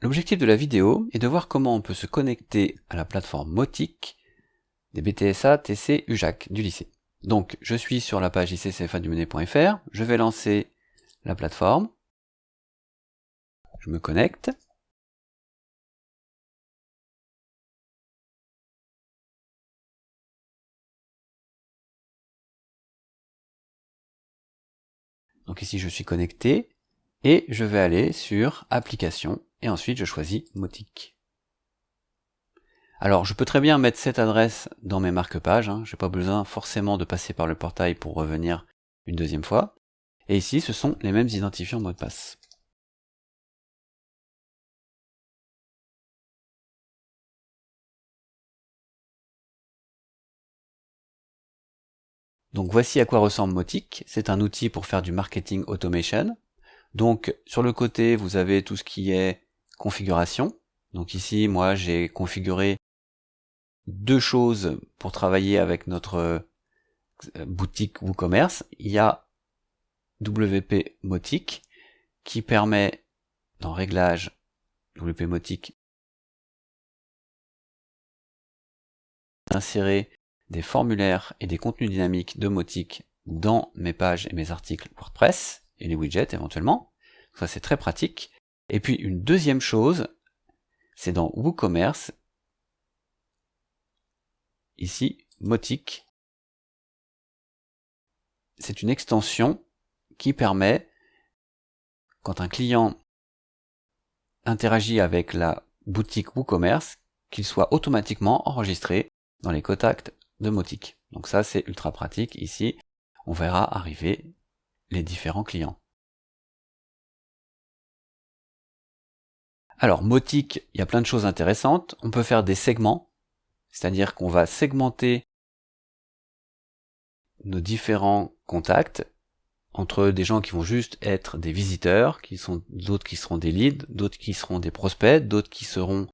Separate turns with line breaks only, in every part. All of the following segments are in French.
L'objectif de la vidéo est de voir comment on peut se connecter à la plateforme Motic des BTSA TC UJAC du lycée. Donc je suis sur la page icCFA-du-Menet.fr, je vais lancer la plateforme, je me connecte, Donc ici je suis connecté et je vais aller sur application et ensuite je choisis Motic. Alors je peux très bien mettre cette adresse dans mes marque-pages, hein. je n'ai pas besoin forcément de passer par le portail pour revenir une deuxième fois. Et ici ce sont les mêmes identifiants mot de passe. Donc voici à quoi ressemble Motic. C'est un outil pour faire du marketing automation. Donc sur le côté, vous avez tout ce qui est configuration. Donc ici, moi, j'ai configuré deux choses pour travailler avec notre euh, boutique WooCommerce. Il y a WP Motic qui permet dans réglage WP Motic d'insérer des formulaires et des contenus dynamiques domotiques dans mes pages et mes articles WordPress et les widgets éventuellement. Ça c'est très pratique. Et puis une deuxième chose, c'est dans WooCommerce, ici, Motic. C'est une extension qui permet, quand un client interagit avec la boutique WooCommerce, qu'il soit automatiquement enregistré dans les contacts de Motic. Donc ça, c'est ultra pratique. Ici, on verra arriver les différents clients. Alors, Motic, il y a plein de choses intéressantes. On peut faire des segments, c'est-à-dire qu'on va segmenter nos différents contacts entre des gens qui vont juste être des visiteurs, qui sont d'autres qui seront des leads, d'autres qui seront des prospects, d'autres qui seront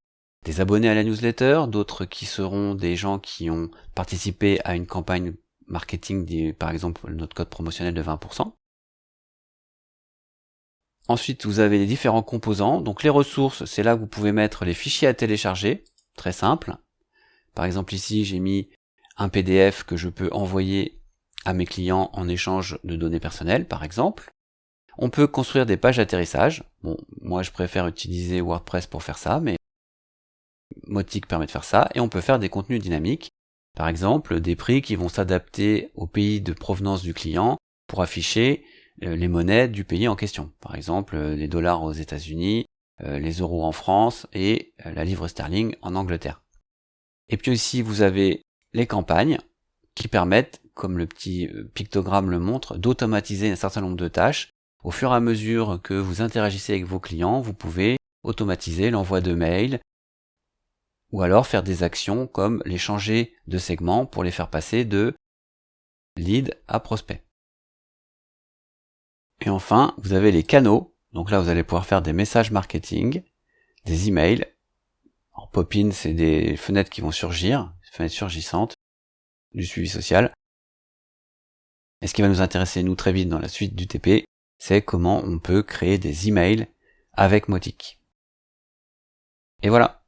des abonnés à la newsletter, d'autres qui seront des gens qui ont participé à une campagne marketing, par exemple notre code promotionnel de 20%. Ensuite, vous avez les différents composants. Donc les ressources, c'est là que vous pouvez mettre les fichiers à télécharger, très simple. Par exemple ici, j'ai mis un PDF que je peux envoyer à mes clients en échange de données personnelles, par exemple. On peut construire des pages d'atterrissage. Bon, moi je préfère utiliser WordPress pour faire ça, mais Motic permet de faire ça, et on peut faire des contenus dynamiques, par exemple des prix qui vont s'adapter au pays de provenance du client pour afficher les monnaies du pays en question. Par exemple, euh, les dollars aux États-Unis, euh, les euros en France et la livre sterling en Angleterre. Et puis aussi, vous avez les campagnes qui permettent, comme le petit pictogramme le montre, d'automatiser un certain nombre de tâches. Au fur et à mesure que vous interagissez avec vos clients, vous pouvez automatiser l'envoi de mails, ou alors faire des actions comme les changer de segment pour les faire passer de lead à prospect. Et enfin, vous avez les canaux. Donc là, vous allez pouvoir faire des messages marketing, des emails. En pop-in, c'est des fenêtres qui vont surgir, des fenêtres surgissantes, du suivi social. Et ce qui va nous intéresser, nous, très vite dans la suite du TP, c'est comment on peut créer des emails avec Motic. Et voilà,